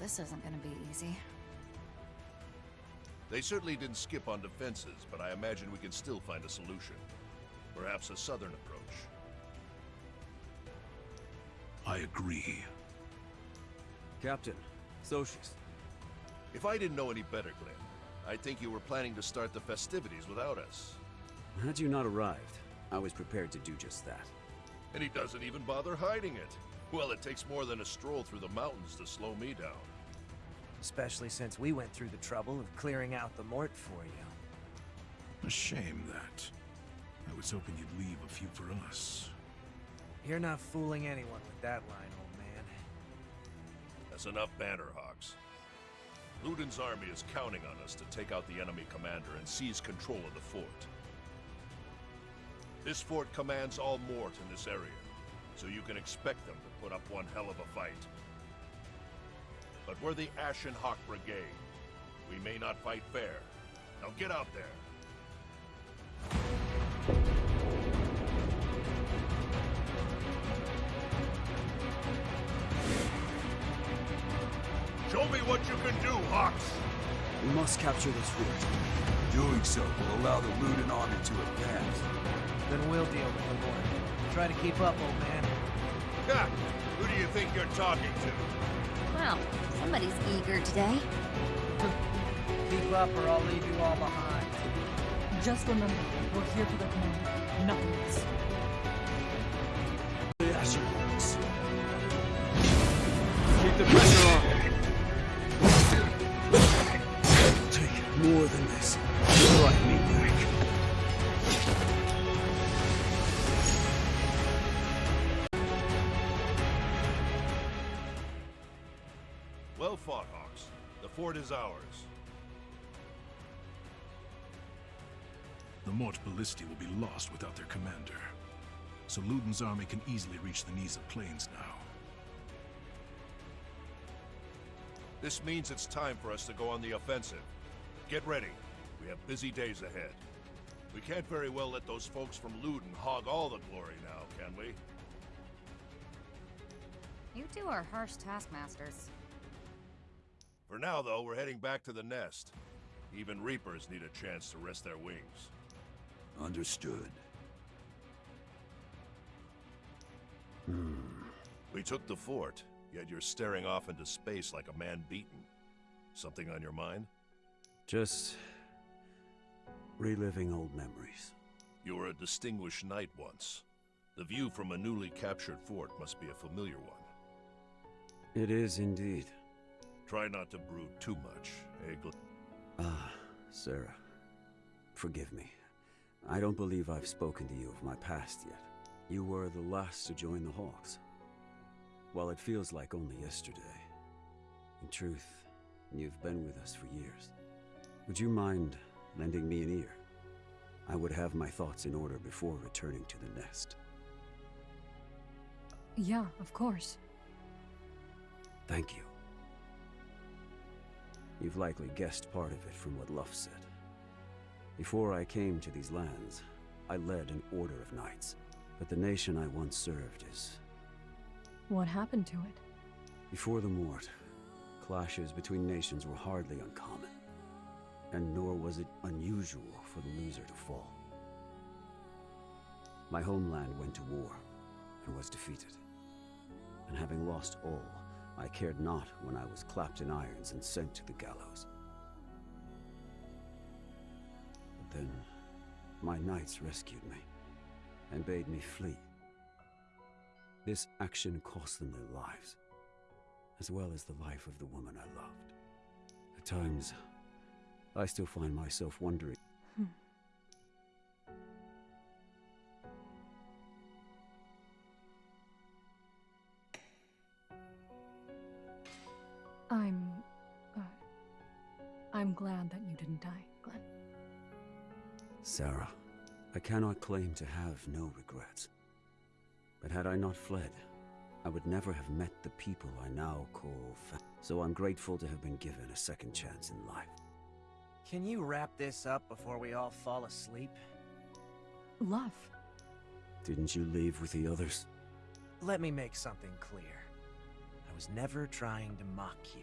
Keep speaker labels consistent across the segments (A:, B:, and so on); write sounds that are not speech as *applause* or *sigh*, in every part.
A: this isn't gonna be easy.
B: They certainly didn't skip on defenses, but I imagine we can still find a solution. Perhaps a southern approach.
C: I agree.
D: Captain, Socius.
B: If I didn't know any better, Glenn, I'd think you were planning to start the festivities without us.
D: Had you not arrived, I was prepared to do just that.
B: And he doesn't even bother hiding it. Well, it takes more than a stroll through the mountains to slow me down.
E: Especially since we went through the trouble of clearing out the mort for you.
C: A shame that. I was hoping you'd leave a few for us.
E: You're not fooling anyone with that line, old man.
B: That's enough banter, Hawks. Ludin's army is counting on us to take out the enemy commander and seize control of the fort. This fort commands all Mort in this area, so you can expect them to put up one hell of a fight. But we're the Ashen Hawk Brigade. We may not fight fair. Now get out there. Show me what you can do, Hawks!
D: We must capture this fort.
F: Doing so will allow the Ludin army to advance.
E: Then we'll deal with the mort. Try to keep up, old man.
B: Ha! Who do you think you're talking to?
A: Well, somebody's eager today. *laughs*
E: Keep up or I'll leave you all behind.
G: Just remember, we're here for the command, nothing else.
D: The Ashen Hawks. Keep the pressure
B: Well fought, Hawks. The fort is ours.
C: The Mort Ballisti will be lost without their commander. So Luden's army can easily reach the Niza Plains now.
B: This means it's time for us to go on the offensive. Get ready. We have busy days ahead. We can't very well let those folks from Luden hog all the glory now, can we?
A: You two are harsh taskmasters.
B: For now, though, we're heading back to the nest. Even Reapers need a chance to rest their wings.
F: Understood.
B: We took the fort, yet you're staring off into space like a man beaten. Something on your mind?
D: Just reliving old memories.
B: You were a distinguished knight once. The view from a newly captured fort must be a familiar one.
D: It is indeed.
B: Try not to brood too much, eh, Gl-
D: Ah, Sarah. Forgive me. I don't believe I've spoken to you of my past yet. You were the last to join the Hawks. While it feels like only yesterday, in truth, you've been with us for years. Would you mind lending me an ear? I would have my thoughts in order before returning to the nest.
G: Yeah, of course.
D: Thank you. You've likely guessed part of it from what Luff said. Before I came to these lands, I led an order of knights. But the nation I once served is...
G: What happened to it?
D: Before the Mort, clashes between nations were hardly uncommon. And nor was it unusual for the loser to fall. My homeland went to war, and was defeated. And having lost all, I cared not when I was clapped in irons and sent to the gallows. But then, my knights rescued me, and bade me flee. This action cost them their lives, as well as the life of the woman I loved. At times, I still find myself wondering.
G: Die, Glenn.
D: Sarah, I cannot claim to have no regrets. But had I not fled, I would never have met the people I now call fa- So I'm grateful to have been given a second chance in life.
E: Can you wrap this up before we all fall asleep?
G: Luff.
D: Didn't you leave with the others?
E: Let me make something clear. I was never trying to mock you.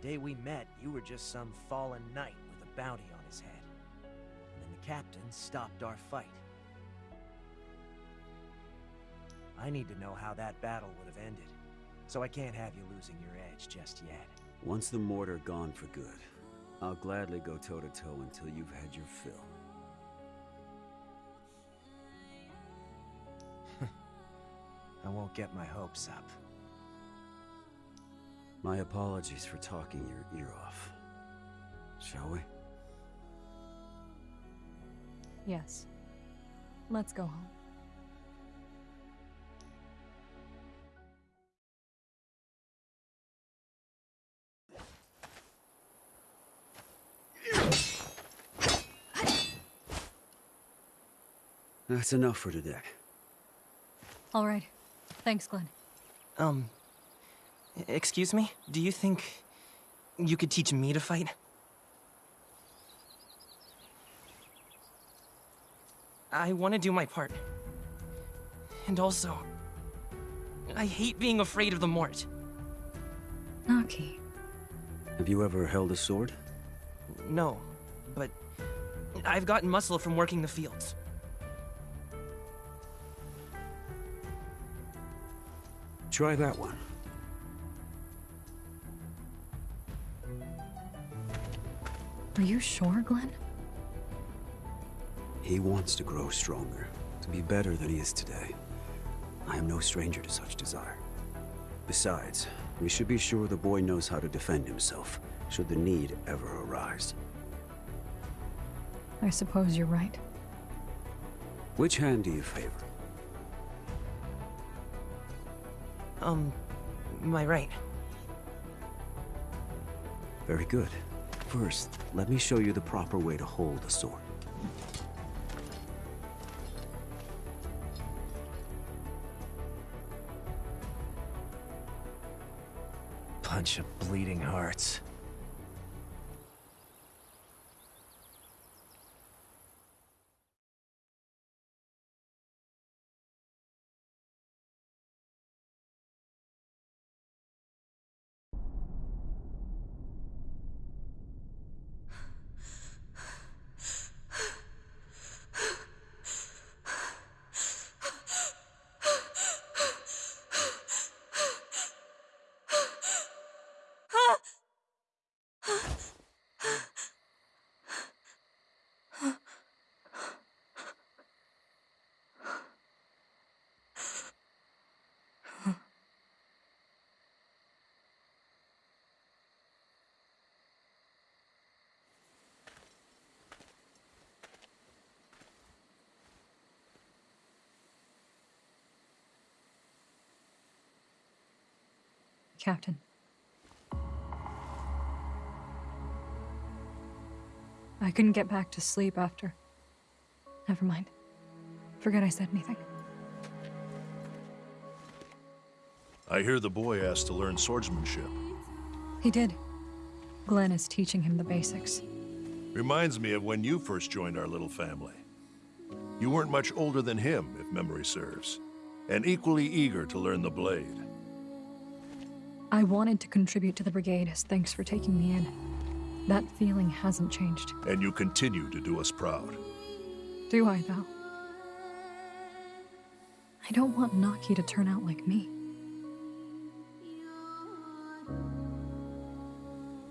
E: The day we met, you were just some fallen knight with a bounty on his head. And then the captain stopped our fight. I need to know how that battle would have ended, so I can't have you losing your edge just yet.
D: Once the mortar gone for good, I'll gladly go toe to toe until you've had your fill. *laughs*
E: I won't get my hopes up.
D: My apologies for talking your ear off. Shall we?
G: Yes. Let's go home.
D: That's enough for today.
G: All right. Thanks, Glenn.
H: Um, excuse me? Do you think you could teach me to fight? I want to do my part. And also, I hate being afraid of the Mort.
G: Naki.
D: Have you ever held a sword?
H: No, but I've gotten muscle from working the fields.
D: Try that one.
G: Are you sure, Glenn?
D: He wants to grow stronger, to be better than he is today. I am no stranger to such desire. Besides, we should be sure the boy knows how to defend himself, should the need ever arise.
G: I suppose you're right.
D: Which hand do you favor?
H: Um, my right.
D: Very good. First, let me show you the proper way to hold a sword.
E: Bunch of bleeding hearts.
G: Captain. I couldn't get back to sleep after. Never mind. Forget I said anything.
B: I hear the boy asked to learn swordsmanship.
G: He did. Glenn is teaching him the basics.
B: Reminds me of when you first joined our little family. You weren't much older than him, if memory serves, and equally eager to learn the blade.
G: I wanted to contribute to the brigade as thanks for taking me in. That feeling hasn't changed.
B: And you continue to do us proud.
G: Do I, though? I don't want Naki to turn out like me.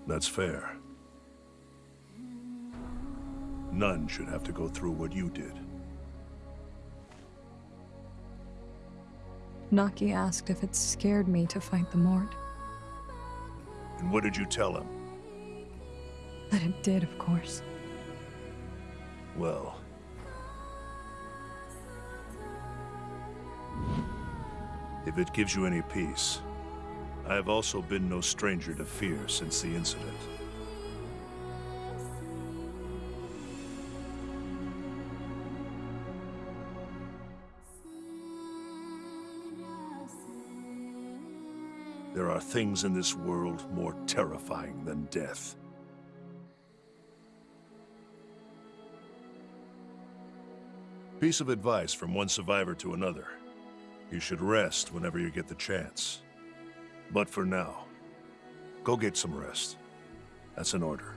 B: That's fair. None should have to go through what you did.
G: Naki asked if it scared me to fight the Mort.
B: And what did you tell him?
G: That it did, of course.
B: Well... If it gives you any peace, I have also been no stranger to fear since the incident. There are things in this world more terrifying than death. Piece of advice from one survivor to another. You should rest whenever you get the chance. But for now, go get some rest. That's an order.